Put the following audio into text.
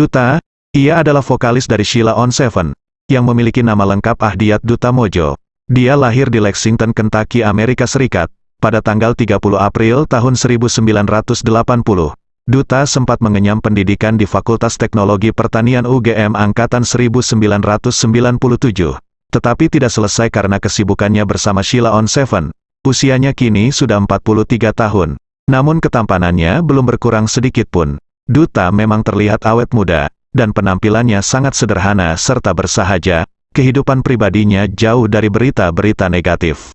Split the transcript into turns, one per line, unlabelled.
Duta, ia adalah vokalis dari Sheila on Seven, yang memiliki nama lengkap Ahdiyat Duta Mojo. Dia lahir di Lexington, Kentucky, Amerika Serikat, pada tanggal 30 April tahun 1980. Duta sempat mengenyam pendidikan di Fakultas Teknologi Pertanian UGM Angkatan 1997, tetapi tidak selesai karena kesibukannya bersama Sheila on Seven. Usianya kini sudah 43 tahun, namun ketampanannya belum berkurang sedikit pun. Duta memang terlihat awet muda, dan penampilannya sangat sederhana serta bersahaja, kehidupan pribadinya jauh dari berita-berita negatif.